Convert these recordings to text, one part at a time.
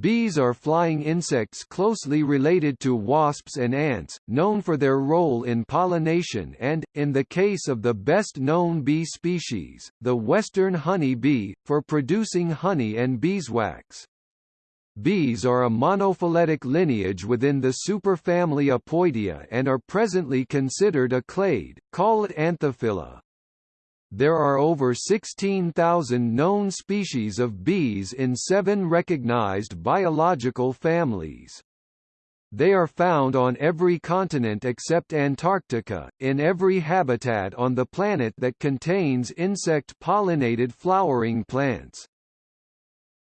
Bees are flying insects closely related to wasps and ants, known for their role in pollination and, in the case of the best-known bee species, the western honey bee, for producing honey and beeswax. Bees are a monophyletic lineage within the superfamily Apoidea and are presently considered a clade, called Anthophila. There are over 16,000 known species of bees in seven recognized biological families. They are found on every continent except Antarctica, in every habitat on the planet that contains insect-pollinated flowering plants.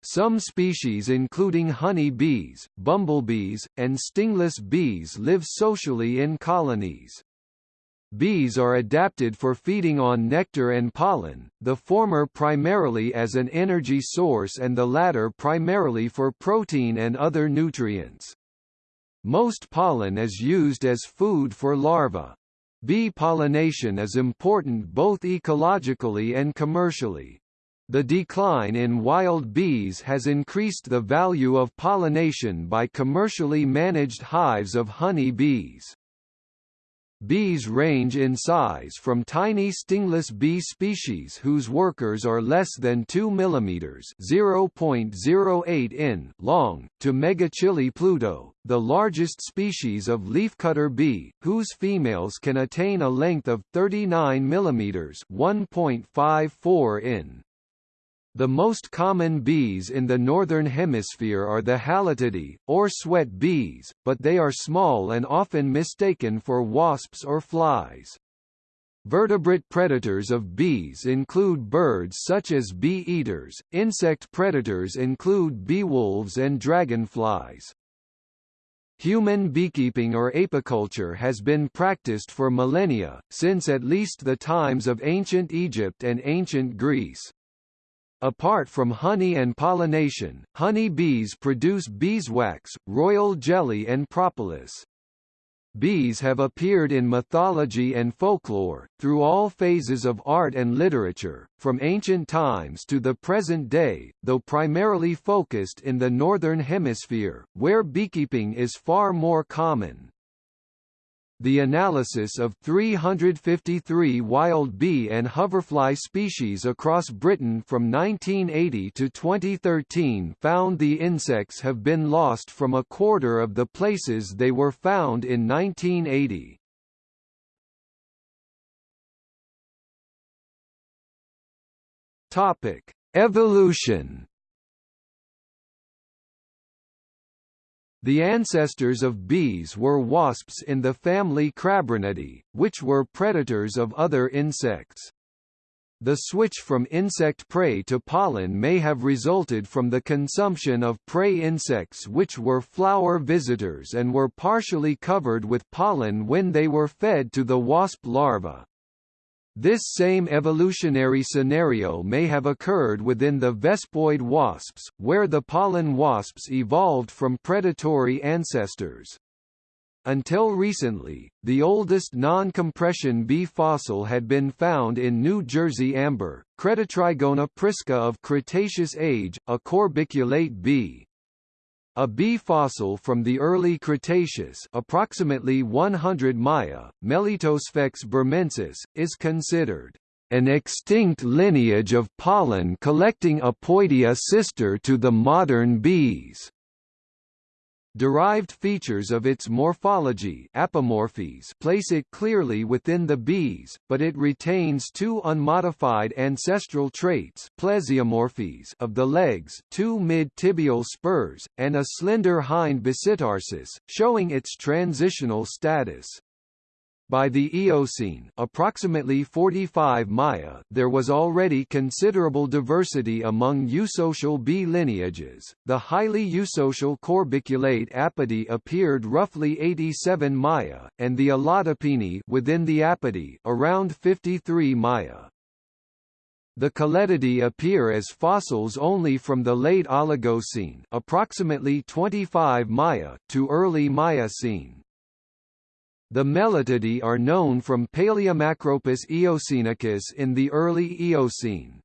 Some species including honey bees, bumblebees, and stingless bees live socially in colonies. Bees are adapted for feeding on nectar and pollen, the former primarily as an energy source and the latter primarily for protein and other nutrients. Most pollen is used as food for larvae. Bee pollination is important both ecologically and commercially. The decline in wild bees has increased the value of pollination by commercially managed hives of honey bees. Bees range in size from tiny stingless bee species whose workers are less than 2 mm (0.08 in) long, to Megachile pluto, the largest species of leafcutter bee, whose females can attain a length of 39 mm (1.54 in). The most common bees in the northern hemisphere are the Halictidae, or sweat bees, but they are small and often mistaken for wasps or flies. Vertebrate predators of bees include birds such as bee-eaters, insect predators include beewolves and dragonflies. Human beekeeping or apiculture has been practiced for millennia, since at least the times of ancient Egypt and ancient Greece. Apart from honey and pollination, honey bees produce beeswax, royal jelly and propolis. Bees have appeared in mythology and folklore, through all phases of art and literature, from ancient times to the present day, though primarily focused in the Northern Hemisphere, where beekeeping is far more common. The analysis of 353 wild bee and hoverfly species across Britain from 1980 to 2013 found the insects have been lost from a quarter of the places they were found in 1980. Topic: Evolution The ancestors of bees were wasps in the family Crabronidae, which were predators of other insects. The switch from insect prey to pollen may have resulted from the consumption of prey insects which were flower visitors and were partially covered with pollen when they were fed to the wasp larva. This same evolutionary scenario may have occurred within the Vespoid wasps, where the pollen wasps evolved from predatory ancestors. Until recently, the oldest non-compression bee fossil had been found in New Jersey amber, Cretatrigona prisca of Cretaceous age, a corbiculate bee. A bee fossil from the early Cretaceous approximately 100 Maya, Melittosphex burmensis, is considered an extinct lineage of pollen-collecting Apoidea sister to the modern bees. Derived features of its morphology apomorphies place it clearly within the bees, but it retains two unmodified ancestral traits plesiomorphies of the legs two mid-tibial spurs, and a slender hind basitarsus, showing its transitional status. By the Eocene approximately 45 Maya there was already considerable diversity among eusocial bee lineages. The highly eusocial corbiculate Apidae appeared roughly 87 Maya, and the Allodapini within the Apidae around 53 Maya. The Colletidae appear as fossils only from the late Oligocene approximately 25 Maya to early Miocene. The Melittidae are known from Palaeomacropis eocenicus in the early Eocene.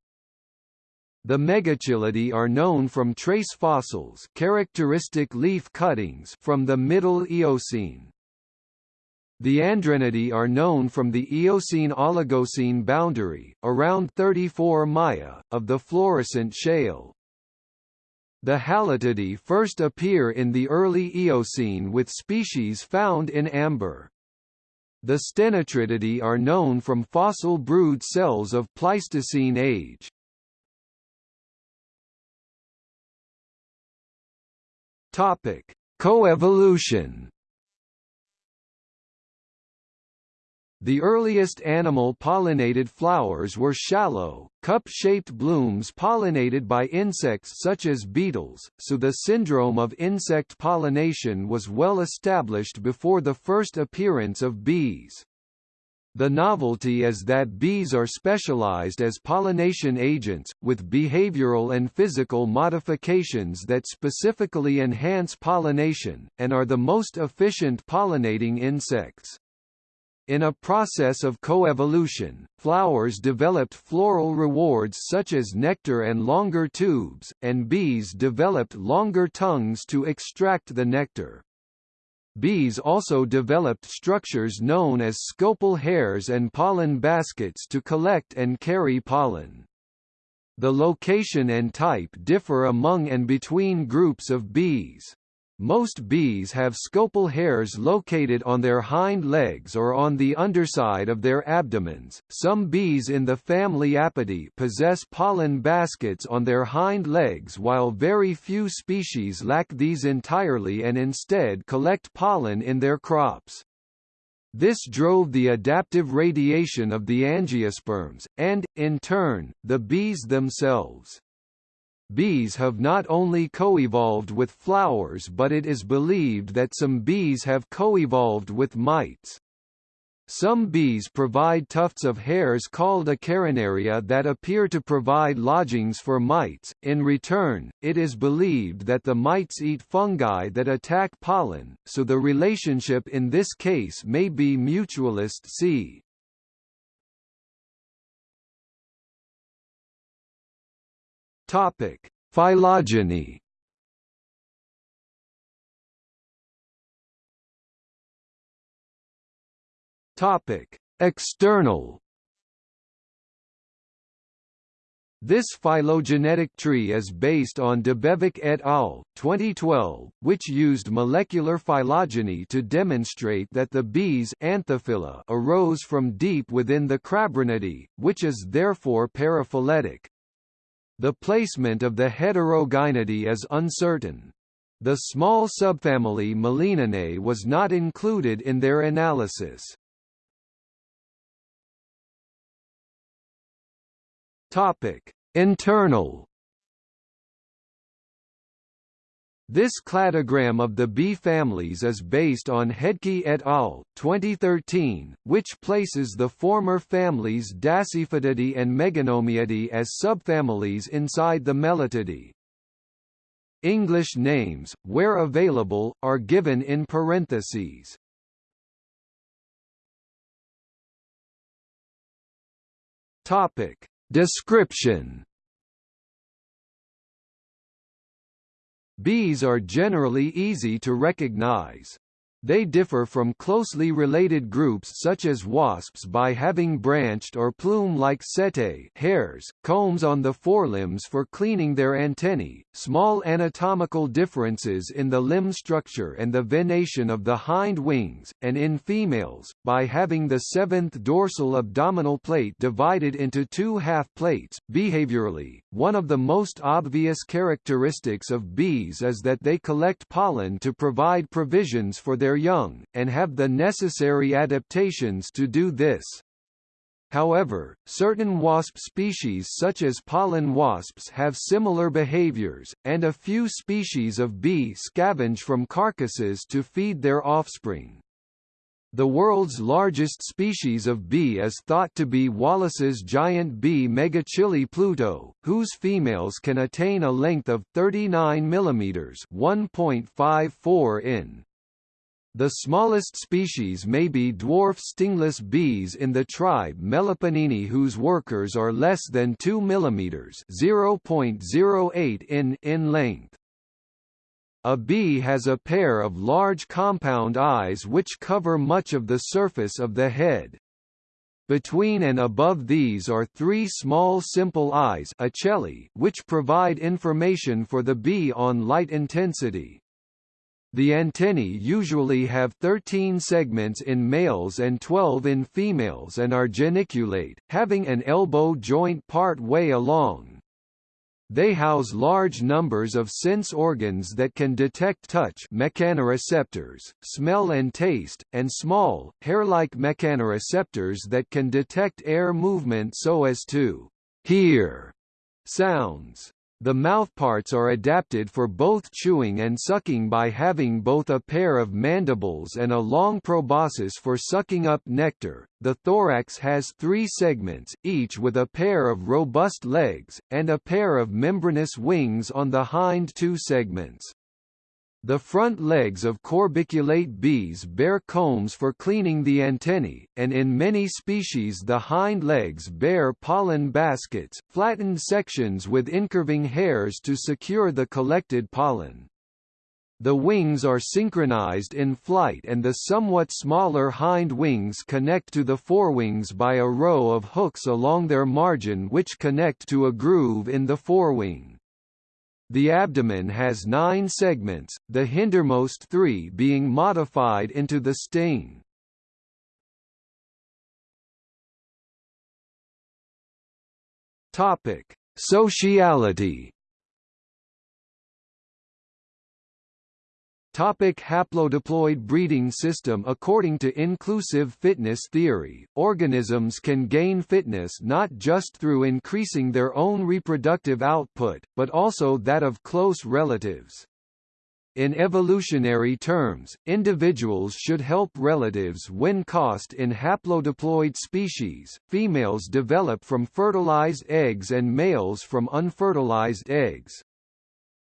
The Megachilidae are known from trace fossils characteristic leaf cuttings from the Middle Eocene. The Andrenidae are known from the Eocene-Oligocene boundary, around 34 Maya, of the Florissant shale. The Halictidae first appear in the early Eocene with species found in amber. The Stenotritidae are known from fossil brood cells of Pleistocene age. Topic: Coevolution. The earliest animal pollinated flowers were shallow, cup-shaped blooms pollinated by insects such as beetles, so the syndrome of insect pollination was well established before the first appearance of bees. The novelty is that bees are specialized as pollination agents, with behavioral and physical modifications that specifically enhance pollination, and are the most efficient pollinating insects. In a process of coevolution, flowers developed floral rewards such as nectar and longer tubes, and bees developed longer tongues to extract the nectar. Bees also developed structures known as scopal hairs and pollen baskets to collect and carry pollen. The location and type differ among and between groups of bees. Most bees have scopal hairs located on their hind legs or on the underside of their abdomens. Some bees in the family Apidae possess pollen baskets on their hind legs while very few species lack these entirely and instead collect pollen in their crops. This drove the adaptive radiation of the angiosperms, and, in turn, the bees themselves. Bees have not only co-evolved with flowers but it is believed that some bees have co-evolved with mites. Some bees provide tufts of hairs called acarinaria that appear to provide lodgings for mites. In return, it is believed that the mites eat fungi that attack pollen, so the relationship in this case may be mutualist c. Topic: Phylogeny. Topic: External. This phylogenetic tree is based on Debevec et al. 2012, which used molecular phylogeny to demonstrate that the bees Anthophila arose from deep within the Crabronidae, which is therefore paraphyletic. The placement of the Heterogynaidae is uncertain. The small subfamily Melininae was not included in their analysis. Topic: Internal This cladogram of the bee families is based on Hedtke et al. 2013, which places the former families Dasyphytidae and Meganomiidae as subfamilies inside the Melittidae. English names, where available, are given in parentheses. Topic. Description Bees are generally easy to recognize. They differ from closely related groups such as wasps by having branched or plume-like setae hairs, combs on the forelimbs for cleaning their antennae, small anatomical differences in the limb structure and the venation of the hind wings, and in females, by having the seventh dorsal abdominal plate divided into two half-plates. Behaviorally, one of the most obvious characteristics of bees is that they collect pollen to provide provisions for their young, and have the necessary adaptations to do this. However, certain wasp species such as pollen wasps have similar behaviors, and a few species of bee scavenge from carcasses to feed their offspring. The world's largest species of bee is thought to be Wallace's giant bee Megachile pluto, whose females can attain a length of 39 mm 1.54 in. The smallest species may be dwarf stingless bees in the tribe Meliponini whose workers are less than 2 mm (0.08 in in length. A bee has a pair of large compound eyes which cover much of the surface of the head. Between and above these are three small simple eyes which provide information for the bee on light intensity. The antennae usually have 13 segments in males and 12 in females and are geniculate, having an elbow joint part way along. They house large numbers of sense organs that can detect touch mechanoreceptors, smell and taste, and small, hair-like mechanoreceptors that can detect air movement so as to hear sounds. The mouthparts are adapted for both chewing and sucking by having both a pair of mandibles and a long proboscis for sucking up nectar. The thorax has three segments, each with a pair of robust legs, and a pair of membranous wings on the hind two segments. The front legs of corbiculate bees bear combs for cleaning the antennae, and in many species the hind legs bear pollen baskets, flattened sections with incurving hairs to secure the collected pollen. The wings are synchronized in flight and the somewhat smaller hind wings connect to the forewings by a row of hooks along their margin which connect to a groove in the forewing. The abdomen has nine segments, the hindermost three being modified into the sting. Topic: Sociality Topic haplodiploid breeding system According to inclusive fitness theory, organisms can gain fitness not just through increasing their own reproductive output, but also that of close relatives. In evolutionary terms, individuals should help relatives win cost in haplodiploid species. Females develop from fertilized eggs and males from unfertilized eggs.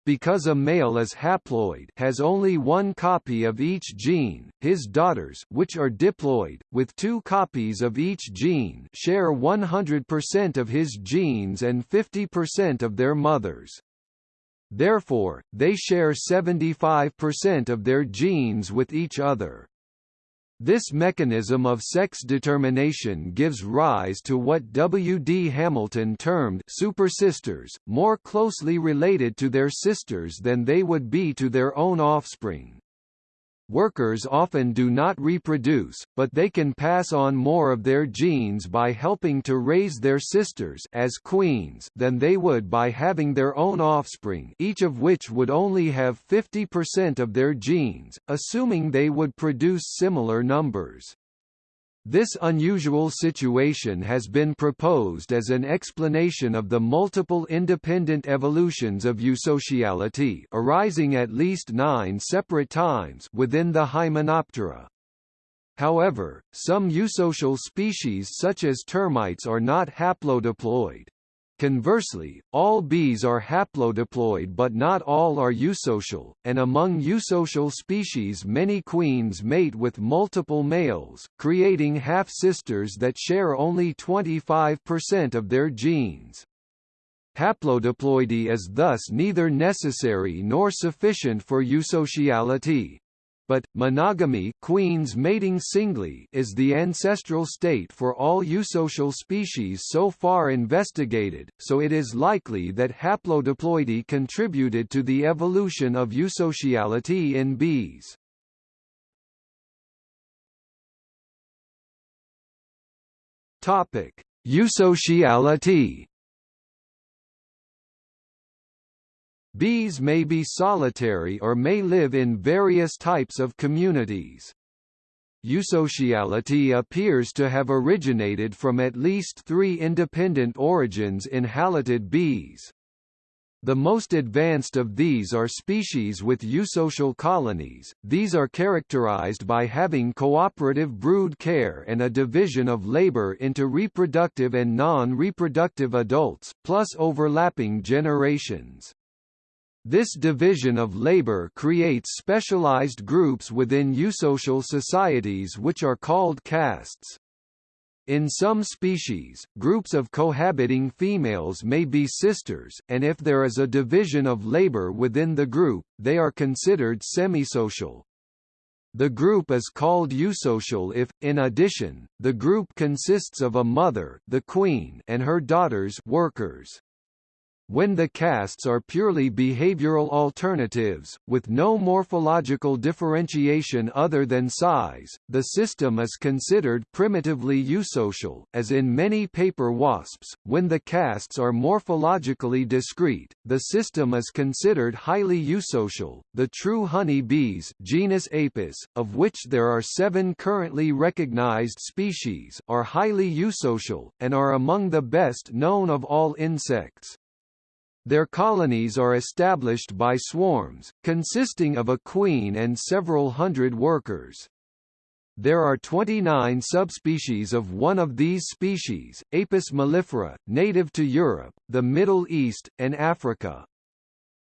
Because a male is haploid has only one copy of each gene, his daughters which are diploid, with two copies of each gene share 100% of his genes and 50% of their mother's. Therefore, they share 75% of their genes with each other. This mechanism of sex determination gives rise to what W. D. Hamilton termed supersisters, more closely related to their sisters than they would be to their own offspring. Workers often do not reproduce, but they can pass on more of their genes by helping to raise their sisters as queens than they would by having their own offspring each of which would only have 50% of their genes, assuming they would produce similar numbers. This unusual situation has been proposed as an explanation of the multiple independent evolutions of eusociality arising at least nine separate times within the Hymenoptera. However, some eusocial species such as termites are not haplodiploid. Conversely, all bees are haplodiploid but not all are eusocial, and among eusocial species many queens mate with multiple males, creating half-sisters that share only 25% of their genes. Haplodiploidy is thus neither necessary nor sufficient for eusociality but, monogamy queens mating singly is the ancestral state for all eusocial species so far investigated, so it is likely that haplodiploidy contributed to the evolution of eusociality in bees. Eusociality Bees may be solitary or may live in various types of communities. Eusociality appears to have originated from at least three independent origins in halictid bees. The most advanced of these are species with eusocial colonies, these are characterized by having cooperative brood care and a division of labor into reproductive and non-reproductive adults, plus overlapping generations. This division of labor creates specialized groups within eusocial societies which are called castes. In some species, groups of cohabiting females may be sisters, and if there is a division of labor within the group, they are considered semisocial. The group is called eusocial if, in addition, the group consists of a mother the queen and her daughters workers. When the castes are purely behavioral alternatives, with no morphological differentiation other than size, the system is considered primitively eusocial, as in many paper wasps. When the castes are morphologically discrete, the system is considered highly eusocial. The true honey bees genus Apis, of which there are seven currently recognized species, are highly eusocial, and are among the best known of all insects. Their colonies are established by swarms, consisting of a queen and several hundred workers. There are 29 subspecies of one of these species, Apis mellifera, native to Europe, the Middle East, and Africa.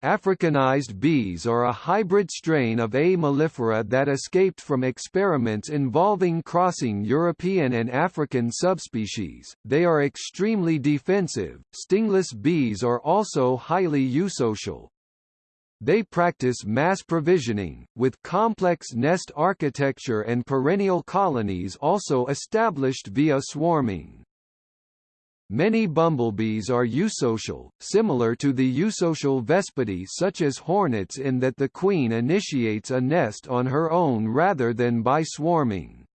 Africanized bees are a hybrid strain of A. mellifera that escaped from experiments involving crossing European and African subspecies. They are extremely defensive. Stingless bees are also highly eusocial. They practice mass provisioning, with complex nest architecture and perennial colonies also established via swarming. Many bumblebees are eusocial, similar to the eusocial vespidae such as hornets in that the queen initiates a nest on her own rather than by swarming.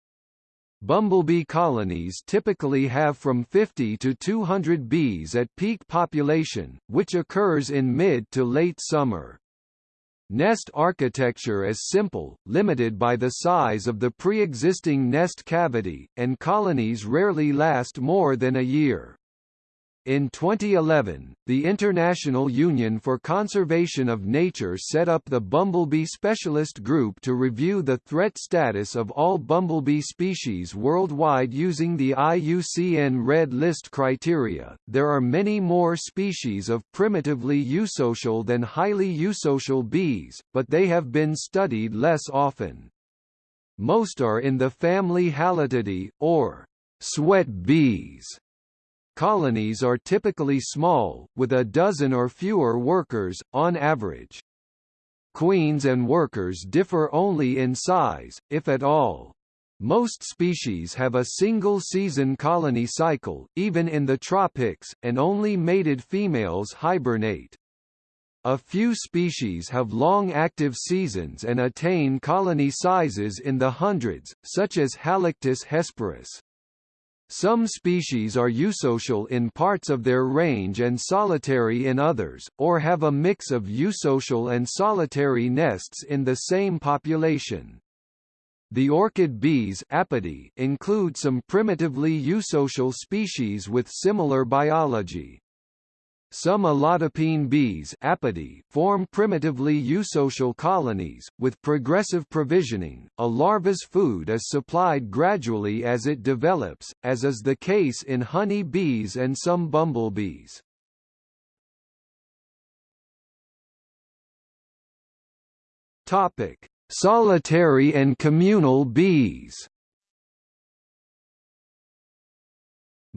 Bumblebee colonies typically have from 50 to 200 bees at peak population, which occurs in mid to late summer. Nest architecture is simple, limited by the size of the pre-existing nest cavity, and colonies rarely last more than a year. In 2011, the International Union for Conservation of Nature set up the Bumblebee Specialist Group to review the threat status of all bumblebee species worldwide using the IUCN Red List criteria. There are many more species of primitively eusocial than highly eusocial bees, but they have been studied less often. Most are in the family Halictidae, or sweat bees Colonies are typically small, with a dozen or fewer workers, on average. Queens and workers differ only in size, if at all. Most species have a single-season colony cycle, even in the tropics, and only mated females hibernate. A few species have long active seasons and attain colony sizes in the hundreds, such as Halictus hesperus. Some species are eusocial in parts of their range and solitary in others, or have a mix of eusocial and solitary nests in the same population. The orchid bees Apidae include some primitively eusocial species with similar biology. Some allodapine bees Apidae form primitively eusocial colonies, with progressive provisioning. A larva's food is supplied gradually as it develops, as is the case in honey bees and some bumblebees. Topic: Solitary and communal bees.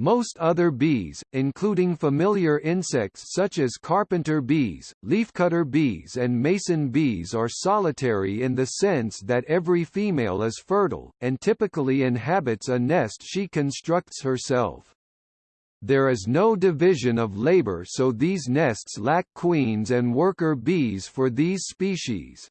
Most other bees, including familiar insects such as carpenter bees, leafcutter bees and mason bees are solitary in the sense that every female is fertile, and typically inhabits a nest she constructs herself. There is no division of labor so these nests lack queens and worker bees for these species.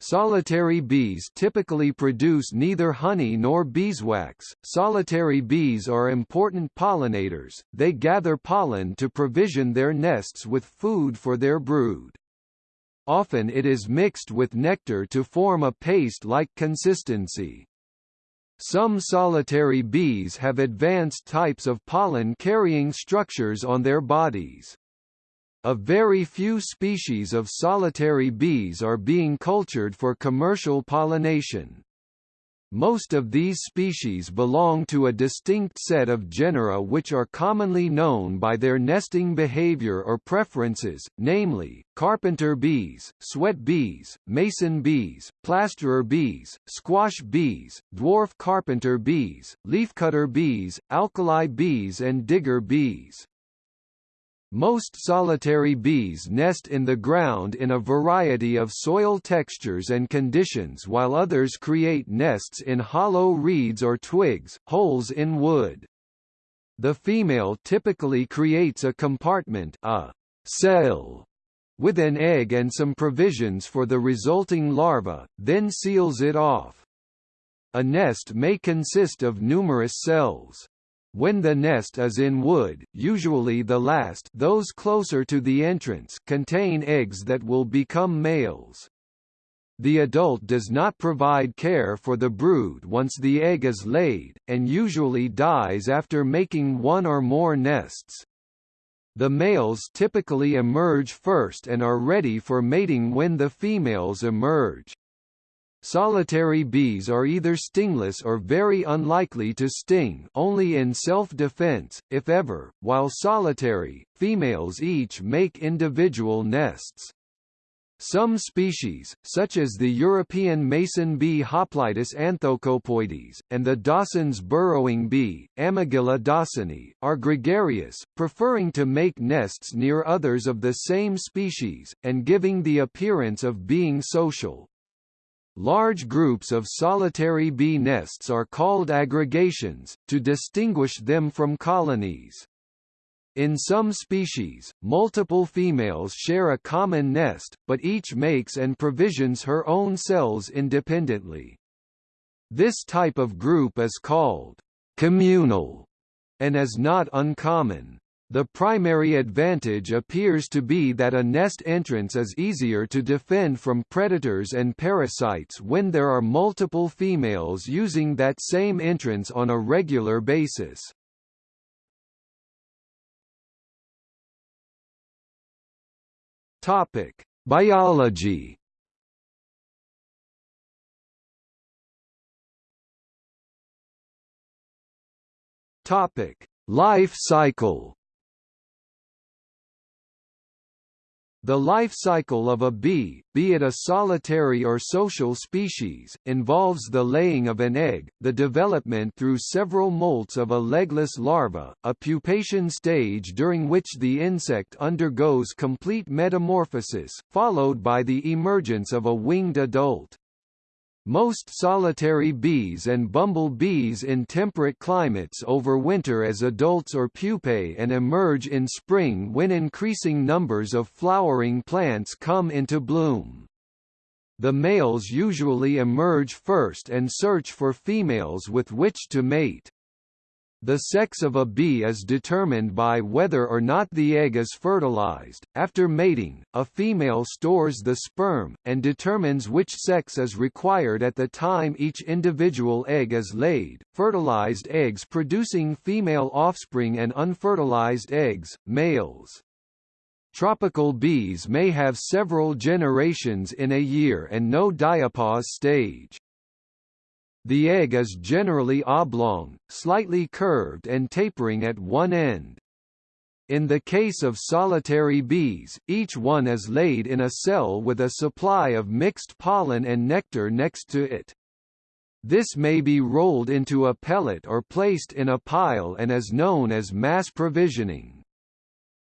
Solitary bees typically produce neither honey nor beeswax. Solitary bees are important pollinators, they gather pollen to provision their nests with food for their brood. Often it is mixed with nectar to form a paste-like consistency. Some solitary bees have advanced types of pollen-carrying structures on their bodies. A very few species of solitary bees are being cultured for commercial pollination. Most of these species belong to a distinct set of genera which are commonly known by their nesting behavior or preferences, namely, carpenter bees, sweat bees, mason bees, plasterer bees, squash bees, dwarf carpenter bees, leafcutter bees, alkali bees and digger bees. Most solitary bees nest in the ground in a variety of soil textures and conditions while others create nests in hollow reeds or twigs, holes in wood. The female typically creates a compartment a cell with an egg and some provisions for the resulting larva, then seals it off. A nest may consist of numerous cells. When the nest is in wood, usually the last those closer to the entrance contain eggs that will become males. The adult does not provide care for the brood once the egg is laid, and usually dies after making one or more nests. The males typically emerge first and are ready for mating when the females emerge. Solitary bees are either stingless or very unlikely to sting only in self-defense, if ever, while solitary, females each make individual nests. Some species, such as the European mason bee Hoplitis anthocopoides, and the Dawson's burrowing bee, Amegilla dawsoni, are gregarious, preferring to make nests near others of the same species, and giving the appearance of being social. Large groups of solitary bee nests are called aggregations, to distinguish them from colonies. In some species, multiple females share a common nest, but each makes and provisions her own cells independently. This type of group is called communal and is not uncommon. The primary advantage appears to be that a nest entrance is easier to defend from predators and parasites when there are multiple females using that same entrance on a regular basis. Topic: Biology. Topic: Life cycle. The life cycle of a bee, be it a solitary or social species, involves the laying of an egg, the development through several molts of a legless larva, a pupation stage during which the insect undergoes complete metamorphosis, followed by the emergence of a winged adult. Most solitary bees and bumble bees in temperate climates overwinter as adults or pupae and emerge in spring when increasing numbers of flowering plants come into bloom. The males usually emerge first and search for females with which to mate. The sex of a bee is determined by whether or not the egg is fertilized. After mating, a female stores the sperm, and determines which sex is required at the time each individual egg is laid. Fertilized eggs producing female offspring and unfertilized eggs, males. Tropical bees may have several generations in a year and no diapause stage. The egg is generally oblong, slightly curved and tapering at one end. In the case of solitary bees, each one is laid in a cell with a supply of mixed pollen and nectar next to it. This may be rolled into a pellet or placed in a pile and is known as mass provisioning.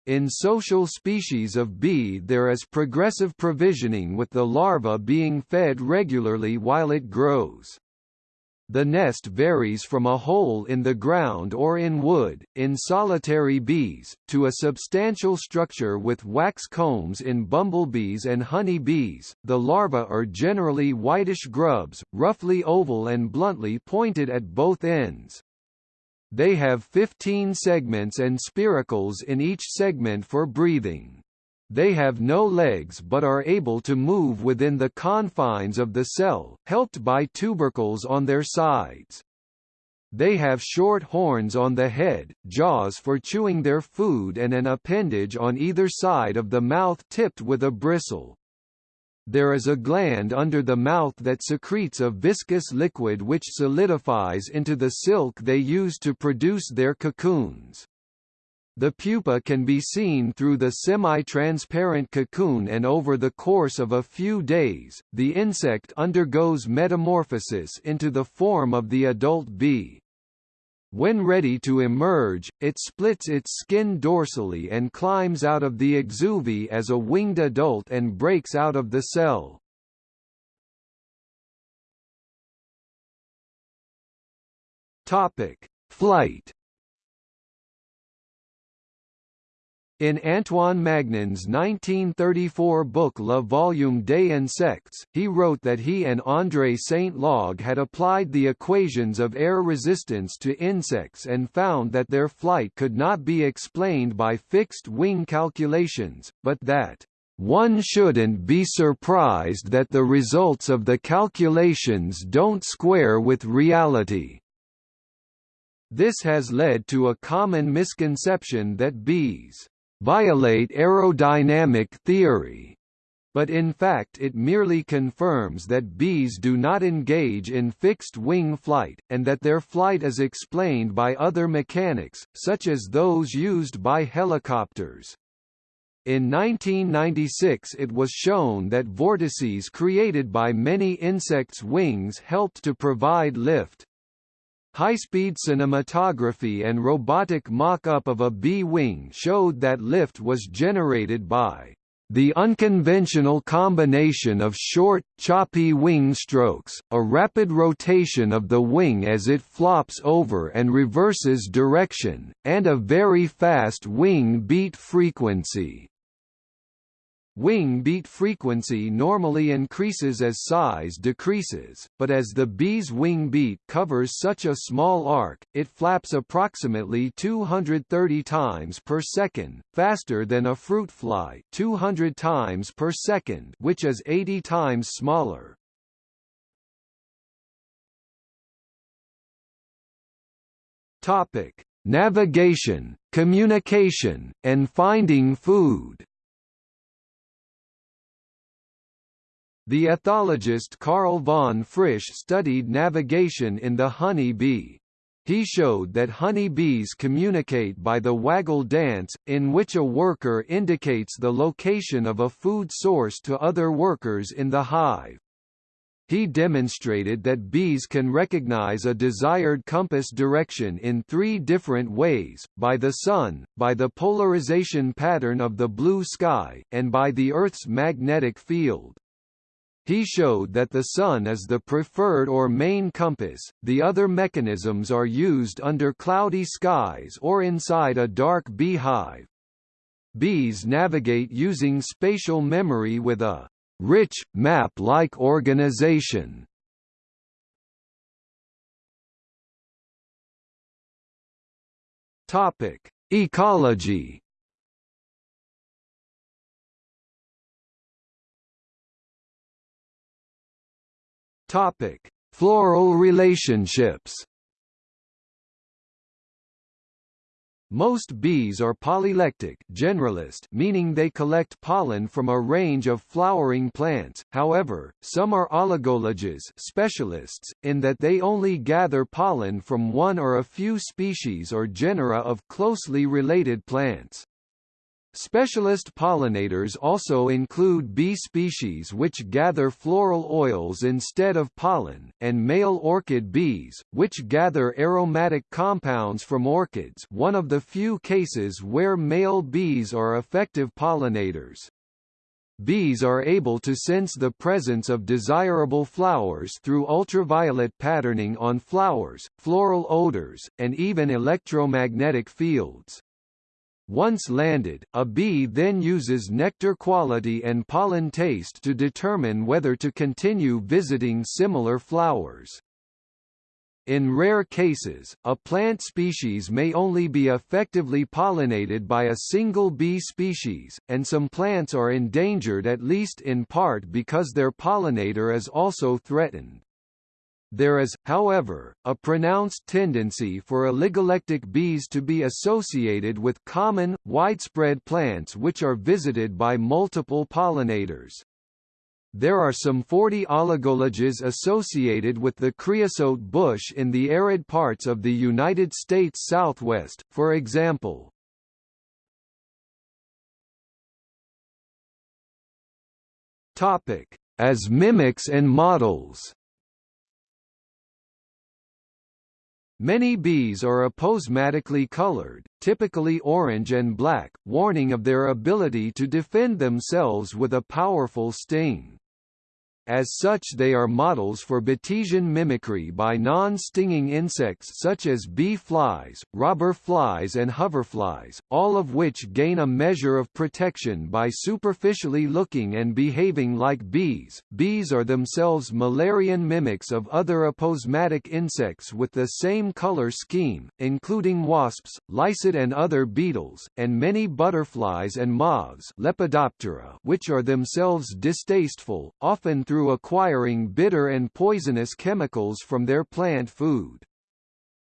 In social species of bee there is progressive provisioning with the larva being fed regularly while it grows. The nest varies from a hole in the ground or in wood, in solitary bees, to a substantial structure with wax combs in bumblebees and honey bees. The larvae are generally whitish grubs, roughly oval and bluntly pointed at both ends. They have 15 segments and spiracles in each segment for breathing. They have no legs but are able to move within the confines of the cell, helped by tubercles on their sides. They have short horns on the head, jaws for chewing their food and an appendage on either side of the mouth tipped with a bristle. there is a gland under the mouth that secretes a viscous liquid which solidifies into the silk they use to produce their cocoons. The pupa can be seen through the semi-transparent cocoon and over the course of a few days, the insect undergoes metamorphosis into the form of the adult bee. When ready to emerge, it splits its skin dorsally and climbs out of the exuviae as a winged adult and breaks out of the cell. Topic: Flight In Antoine Magnan's 1934 book Le Volume des Insectes, he wrote that he and André Sainte-Laguë had applied the equations of air resistance to insects and found that their flight could not be explained by fixed wing calculations, but that one shouldn't be surprised that the results of the calculations don't square with reality. This has led to a common misconception that bees violate aerodynamic theory, but in fact it merely confirms that bees do not engage in fixed-wing flight, and that their flight is explained by other mechanics, such as those used by helicopters. In 1996 it was shown that vortices created by many insects' wings helped to provide lift. High-speed cinematography and robotic mock-up of a bee-wing showed that lift was generated by the unconventional combination of short, choppy wing strokes, a rapid rotation of the wing as it flops over and reverses direction, and a very fast wing beat frequency. Wing beat frequency normally increases as size decreases, but as the bee's wing beat covers such a small arc, it flaps approximately 230 times per second, faster than a fruit fly 200 times per second which is 80 times smaller. Topic: Navigation, communication, and finding food. The ethologist Karl von Frisch studied navigation in the honey bee. He showed that honey bees communicate by the waggle dance, in which a worker indicates the location of a food source to other workers in the hive. He demonstrated that bees can recognize a desired compass direction in three different ways, by the sun, by the polarization pattern of the blue sky, and by the Earth's magnetic field. He showed that the sun is the preferred or main compass, the other mechanisms are used under cloudy skies or inside a dark beehive. Bees navigate using spatial memory with a rich, map-like organization. Ecology Topic: Floral relationships. Most bees are polylectic generalist meaning they collect pollen from a range of flowering plants, however, some are oligologists specialists, in that they only gather pollen from one or a few species or genera of closely related plants. Specialist pollinators also include bee species which gather floral oils instead of pollen, and male orchid bees, which gather aromatic compounds from orchids one of the few cases where male bees are effective pollinators. Bees are able to sense the presence of desirable flowers through ultraviolet patterning on flowers, floral odors, and even electromagnetic fields. Once landed, a bee then uses nectar quality and pollen taste to determine whether to continue visiting similar flowers. In rare cases, a plant species may only be effectively pollinated by a single bee species, and some plants are endangered at least in part because their pollinator is also threatened. There is, however, a pronounced tendency for oligolectic bees to be associated with common, widespread plants which are visited by multiple pollinators. There are some 40 oligoleges associated with the creosote bush in the arid parts of the United States Southwest, for example. As mimics and models Many bees are aposematically colored, typically orange and black, warning of their ability to defend themselves with a powerful sting. As such they are models for Batesian mimicry by non-stinging insects such as bee flies, robber flies and hoverflies, all of which gain a measure of protection by superficially looking and behaving like bees. Bees are themselves Müllerian mimics of other aposematic insects with the same color scheme, including wasps, lycid and other beetles, and many butterflies and moths Lepidoptera which are themselves distasteful, often through through acquiring bitter and poisonous chemicals from their plant food.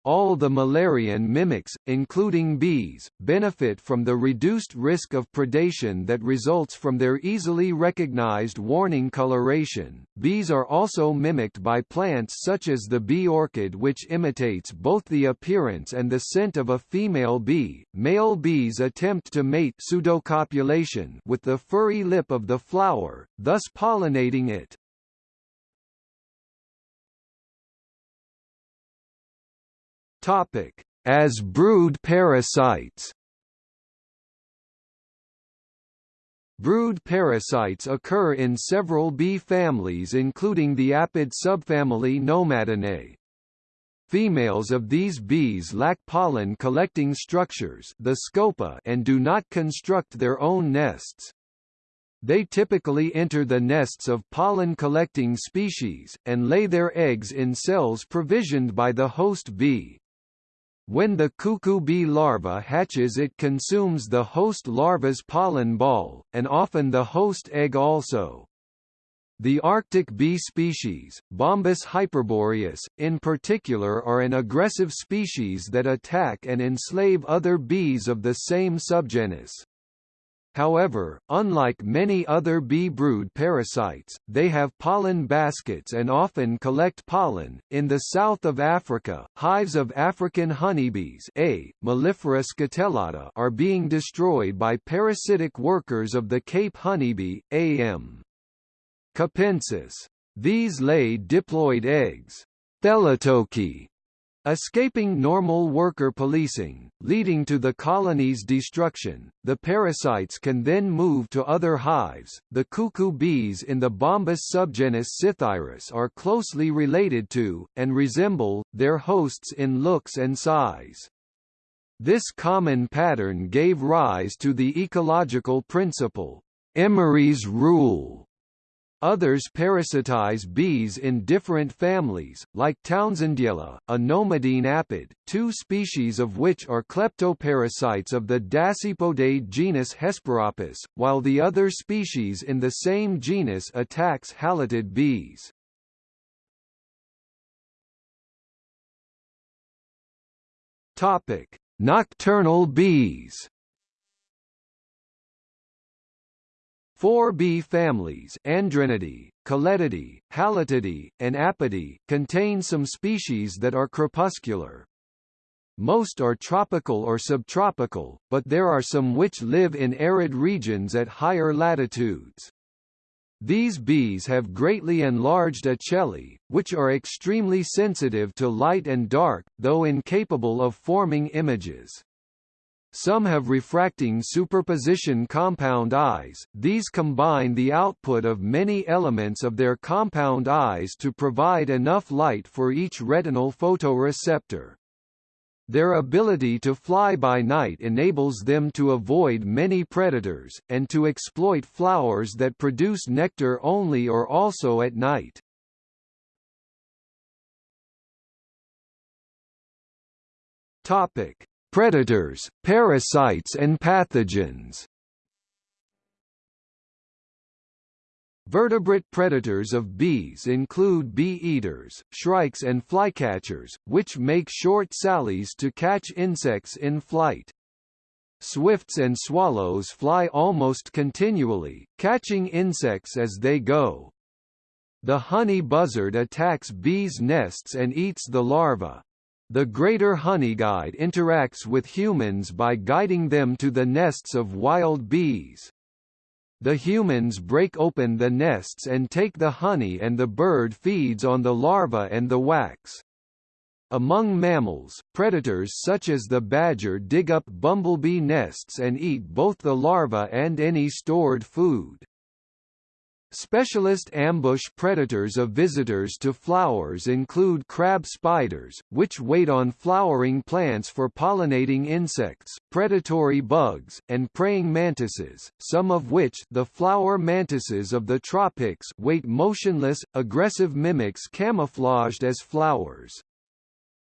All the Müllerian mimics, including bees, benefit from the reduced risk of predation that results from their easily recognized warning coloration. Bees are also mimicked by plants such as the bee orchid which imitates both the appearance and the scent of a female bee. Male bees attempt to mate pseudocopulation with the furry lip of the flower, thus pollinating it. Topic: As brood parasites. Brood parasites occur in several bee families including the apid subfamily Nomadinae. Females of these bees lack pollen-collecting structures the scopa and do not construct their own nests. They typically enter the nests of pollen-collecting species, and lay their eggs in cells provisioned by the host bee. When the cuckoo bee larva hatches it consumes the host larva's pollen ball, and often the host egg also. The Arctic bee species, Bombus hyperboreus, in particular are an aggressive species that attack and enslave other bees of the same subgenus. However, unlike many other bee brood parasites, they have pollen baskets and often collect pollen. In the south of Africa, hives of African honeybees A. mellifera scutellata are being destroyed by parasitic workers of the Cape honeybee, A.M. capensis. These lay diploid eggs. Thelytoky Escaping normal worker policing, leading to the colony's destruction, the parasites can then move to other hives. The cuckoo bees in the Bombus subgenus Psithyrus are closely related to, and resemble, their hosts in looks and size. This common pattern gave rise to the ecological principle, Emery's rule, Others parasitize bees in different families, like Townsendiella, a nomadine apid, two species of which are kleptoparasites of the Dasypodae genus Hesperapis, while the other species in the same genus attacks halictid bees. Nocturnal bees Four bee families Andrenidae, Colletidae, Halictidae, and Apidae, contain some species that are crepuscular. Most are tropical or subtropical, but there are some which live in arid regions at higher latitudes. These bees have greatly enlarged ocelli, which are extremely sensitive to light and dark, though incapable of forming images. Some have refracting superposition compound eyes, these combine the output of many elements of their compound eyes to provide enough light for each retinal photoreceptor. Their ability to fly by night enables them to avoid many predators, and to exploit flowers that produce nectar only or also at night. Topic: Predators, parasites and pathogens Vertebrate predators of bees include bee-eaters, shrikes and flycatchers, which make short sallies to catch insects in flight. Swifts and swallows fly almost continually, catching insects as they go. The honey buzzard attacks bees' nests and eats the larva. The greater honeyguide interacts with humans by guiding them to the nests of wild bees. The humans break open the nests and take the honey and the bird feeds on the larva and the wax. Among mammals, predators such as the badger dig up bumblebee nests and eat both the larva and any stored food. Specialist ambush predators of visitors to flowers include crab spiders, which wait on flowering plants for pollinating insects, predatory bugs, and praying mantises, some of which the flower mantises of the tropics wait motionless, aggressive mimics camouflaged as flowers.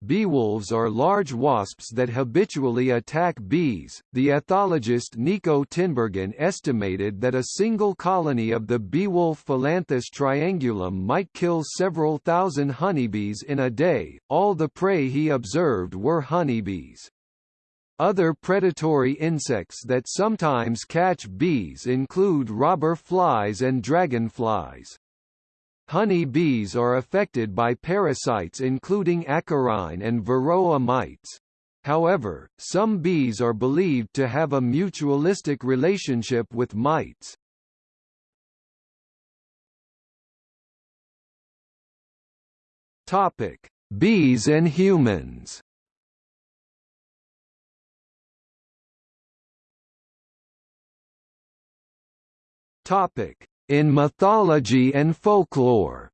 Beewolves are large wasps that habitually attack bees. The ethologist Niko Tinbergen estimated that a single colony of the beewolf Philanthus triangulum might kill several thousand honeybees in a day. All the prey he observed were honeybees. Other predatory insects that sometimes catch bees include robber flies and dragonflies. Honey bees are affected by parasites including acarine and varroa mites. However, some bees are believed to have a mutualistic relationship with mites. Topic: Bees and humans. Topic: in mythology and folklore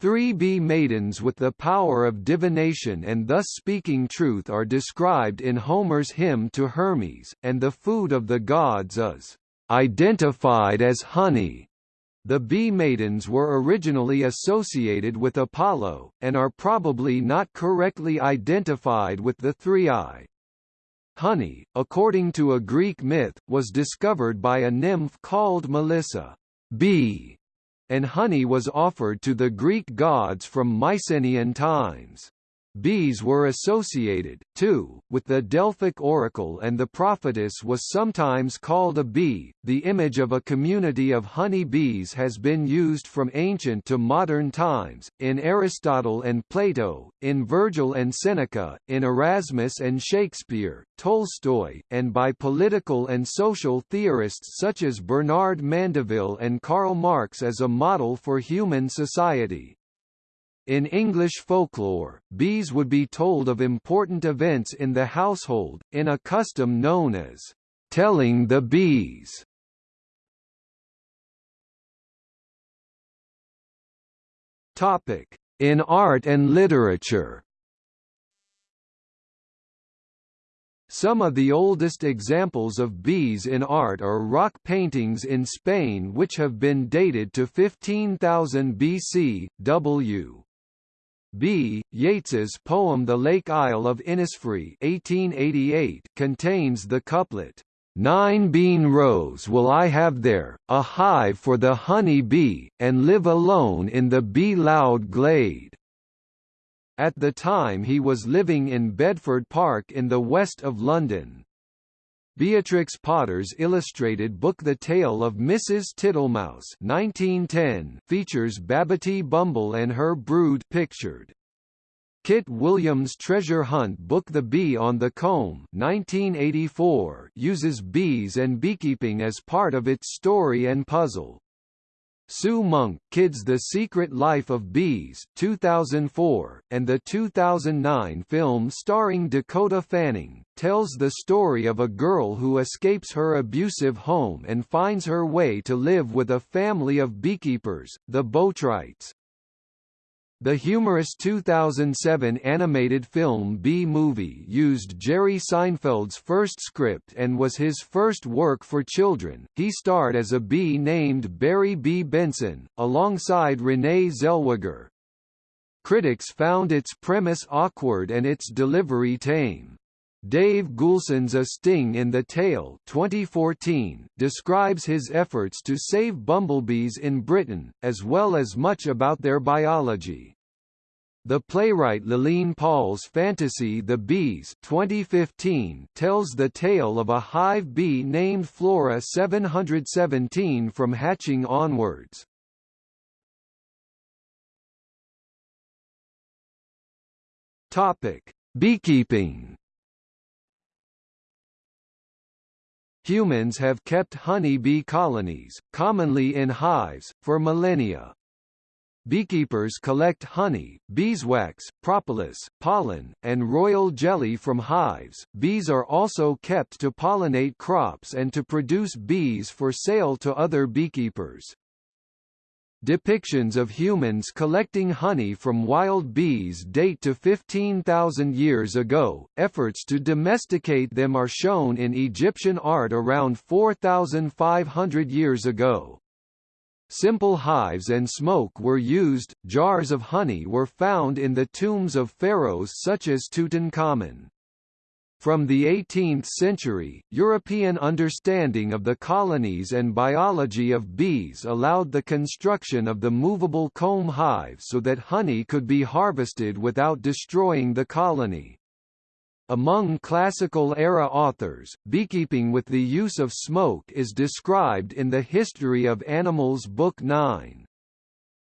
Three bee maidens with the power of divination and thus speaking truth are described in Homer's hymn to Hermes, and the food of the gods is identified as honey. The bee maidens were originally associated with Apollo, and are probably not correctly identified with the Thriae. Honey, according to a Greek myth, was discovered by a nymph called Melissa bee, and honey was offered to the Greek gods from Mycenaean times. Bees were associated, too, with the Delphic oracle and the prophetess was sometimes called a bee. The image of a community of honey bees has been used from ancient to modern times, in Aristotle and Plato, in Virgil and Seneca, in Erasmus and Shakespeare, Tolstoy, and by political and social theorists such as Bernard Mandeville and Karl Marx as a model for human society. In English folklore, bees would be told of important events in the household, in a custom known as telling the bees. Topic: In art and literature. Some of the oldest examples of bees in art are rock paintings in Spain which have been dated to 15,000 BC. W. B. Yeats's poem The Lake Isle of Innisfree 1888 contains the couplet, Nine bean rows will I have there, a hive for the honey bee, and live alone in the bee-loud glade. At the time he was living in Bedford Park in the west of London. Beatrix Potter's illustrated book The Tale of Mrs. Tittlemouse 1910 features Babbitty Bumble and her brood pictured. Kit Williams' treasure hunt book The Bee on the Comb 1984 uses bees and beekeeping as part of its story and puzzle. Sue Monk Kidd's The Secret Life of Bees 2004, and the 2009 film starring Dakota Fanning, tells the story of a girl who escapes her abusive home and finds her way to live with a family of beekeepers, the Boatwrights. The humorous 2007 animated film Bee Movie used Jerry Seinfeld's first script and was his first work for children. He starred as a bee named Barry B. Benson, alongside Renee Zellweger. Critics found its premise awkward and its delivery tame. Dave Goulson's A Sting in the Tail 2014 describes his efforts to save bumblebees in Britain, as well as much about their biology. The playwright Laline Paull's fantasy The Bees 2015 tells the tale of a hive bee named Flora 717 from hatching onwards. Topic: Beekeeping. Humans have kept honey bee colonies, commonly in hives, for millennia. Beekeepers collect honey, beeswax, propolis, pollen, and royal jelly from hives. Bees are also kept to pollinate crops and to produce bees for sale to other beekeepers. Depictions of humans collecting honey from wild bees date to 15,000 years ago. Efforts to domesticate them are shown in Egyptian art around 4,500 years ago. Simple hives and smoke were used, jars of honey were found in the tombs of pharaohs such as Tutankhamun. From the 18th century, European understanding of the colonies and biology of bees allowed the construction of the movable comb hive so that honey could be harvested without destroying the colony. Among classical-era authors, beekeeping with the use of smoke is described in the History of Animals Book 9.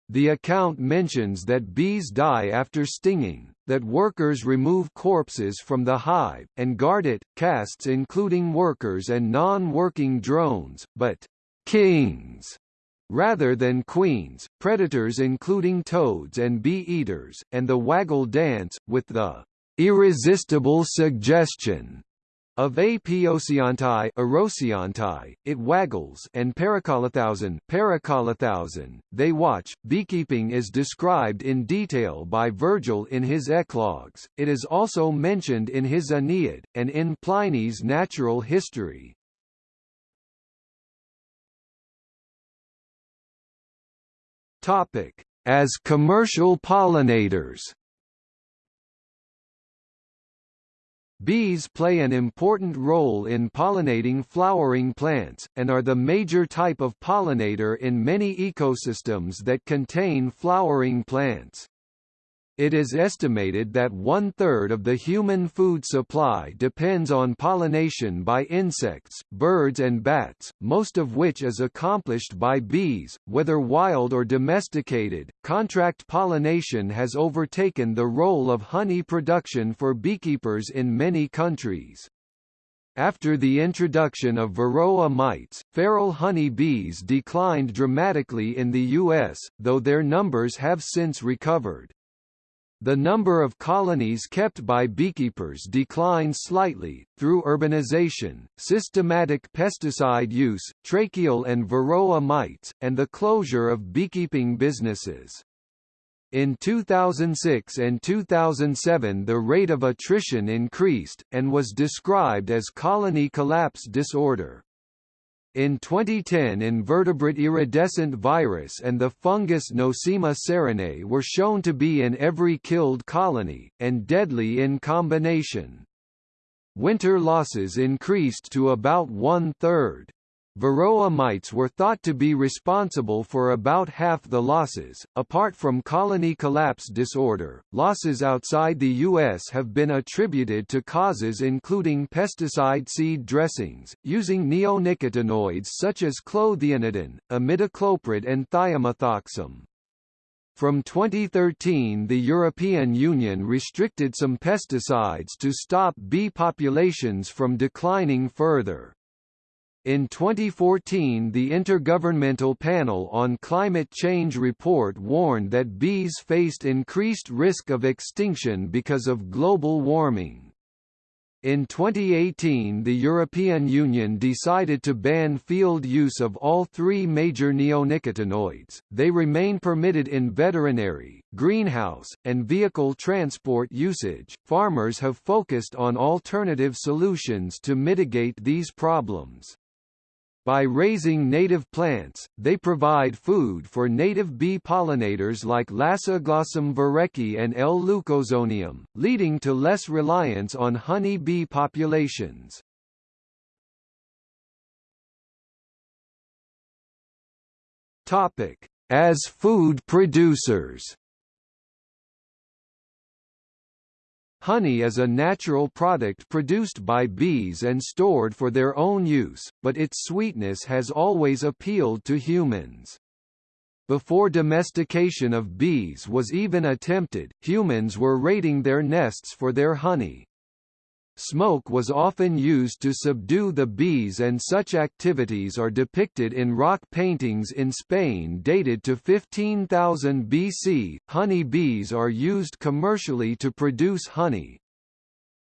The account mentions that bees die after stinging, that workers remove corpses from the hive, and guard it, castes including workers and non-working drones, but kings rather than queens, predators including toads and bee-eaters, and the waggle dance, with the irresistible suggestion of Apioceantae Erosiantae, it waggles and parakolouthousi parakolouthousi, they watch. Beekeeping is described in detail by Virgil in his Eclogues, it is also mentioned in his Aeneid, and in Pliny's Natural History. Topic. As commercial pollinators Bees play an important role in pollinating flowering plants, and are the major type of pollinator in many ecosystems that contain flowering plants. It is estimated that one-third of the human food supply depends on pollination by insects, birds and bats, most of which is accomplished by bees, whether wild or domesticated. Contract pollination has overtaken the role of honey production for beekeepers in many countries. After the introduction of varroa mites, feral honey bees declined dramatically in the U.S., though their numbers have since recovered. The number of colonies kept by beekeepers declined slightly, through urbanization, systematic pesticide use, tracheal and varroa mites, and the closure of beekeeping businesses. In 2006 and 2007 the rate of attrition increased, and was described as colony collapse disorder. In 2010 invertebrate iridescent virus and the fungus Nosema ceranae were shown to be in every killed colony, and deadly in combination. Winter losses increased to about one-third. Varroa mites were thought to be responsible for about half the losses. Apart from colony collapse disorder, losses outside the U.S. have been attributed to causes including pesticide seed dressings, using neonicotinoids such as clothianidin, imidacloprid and thiamethoxam. From 2013 the European Union restricted some pesticides to stop bee populations from declining further. In 2014 the Intergovernmental Panel on Climate Change report warned that bees faced increased risk of extinction because of global warming. In 2018 the European Union decided to ban field use of all three major neonicotinoids, they remain permitted in veterinary, greenhouse, and vehicle transport usage. Farmers have focused on alternative solutions to mitigate these problems. By raising native plants, they provide food for native bee pollinators like Lasioglossum vierecki and L. leucozonium, leading to less reliance on honey bee populations. As food producers Honey is a natural product produced by bees and stored for their own use, but its sweetness has always appealed to humans. Before domestication of bees was even attempted, humans were raiding their nests for their honey. Smoke was often used to subdue the bees and such activities are depicted in rock paintings in Spain dated to 15,000 BC. Honey bees are used commercially to produce honey.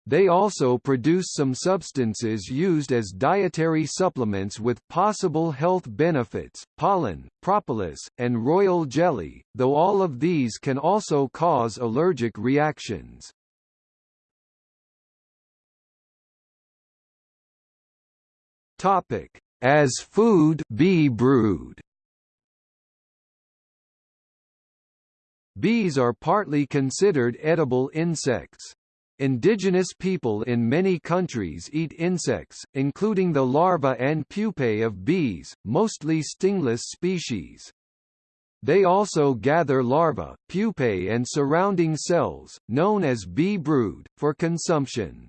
They also produce some substances used as dietary supplements with possible health benefits, pollen, propolis, and royal jelly, though all of these can also cause allergic reactions. Topic: As food, bee brood. Bees are partly considered edible insects. Indigenous people in many countries eat insects, including the larvae and pupae of bees, mostly stingless species. They also gather larvae, pupae and surrounding cells, known as bee brood, for consumption.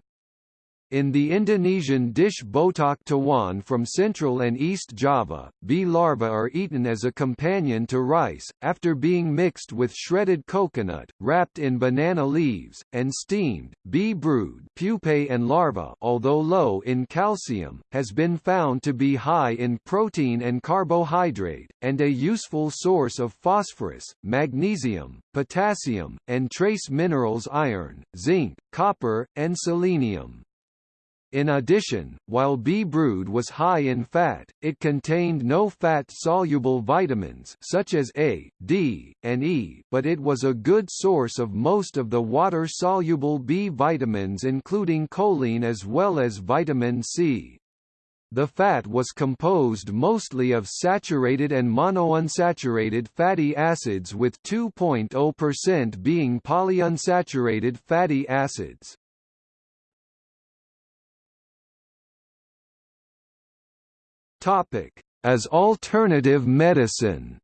In the Indonesian dish botok tawon from Central and East Java, bee larvae are eaten as a companion to rice, after being mixed with shredded coconut, wrapped in banana leaves, and steamed. Bee brood pupae and larvae, although low in calcium, has been found to be high in protein and carbohydrate, and a useful source of phosphorus, magnesium, potassium, and trace minerals iron, zinc, copper, and selenium. In addition, while bee brood was high in fat, it contained no fat-soluble vitamins such as A, D, and E, but it was a good source of most of the water-soluble B vitamins including choline as well as vitamin C. The fat was composed mostly of saturated and monounsaturated fatty acids with 2.0% being polyunsaturated fatty acids. Topic: As alternative medicine.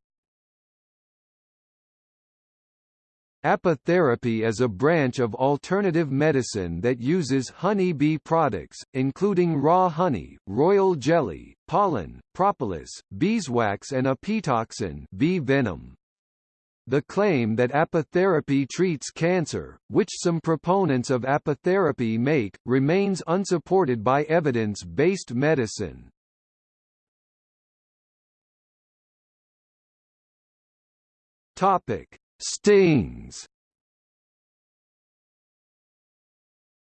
Apitherapy is a branch of alternative medicine that uses honey bee products, including raw honey, royal jelly, pollen, propolis, beeswax and apitoxin bee venom. The claim that apitherapy treats cancer, which some proponents of apitherapy make, remains unsupported by evidence-based medicine. Topic: Stings.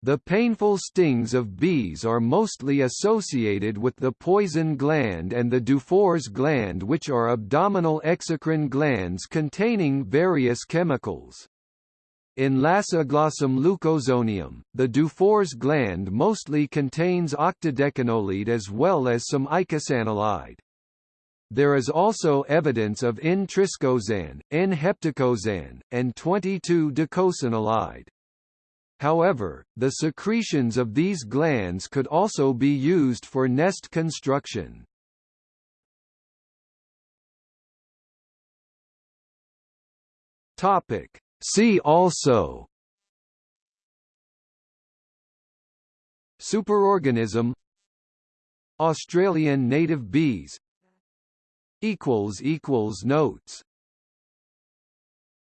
The painful stings of bees are mostly associated with the poison gland and the Dufour's gland which are abdominal exocrine glands containing various chemicals. In Lasioglossum leucozonium, the Dufour's gland mostly contains octadecanolide as well as some eicosanolide. There is also evidence of N-triscosan, N-heptacosane, and 22-docosanolide. However, the secretions of these glands could also be used for nest construction. Topic. See also Superorganism Australian native bees equals equals notes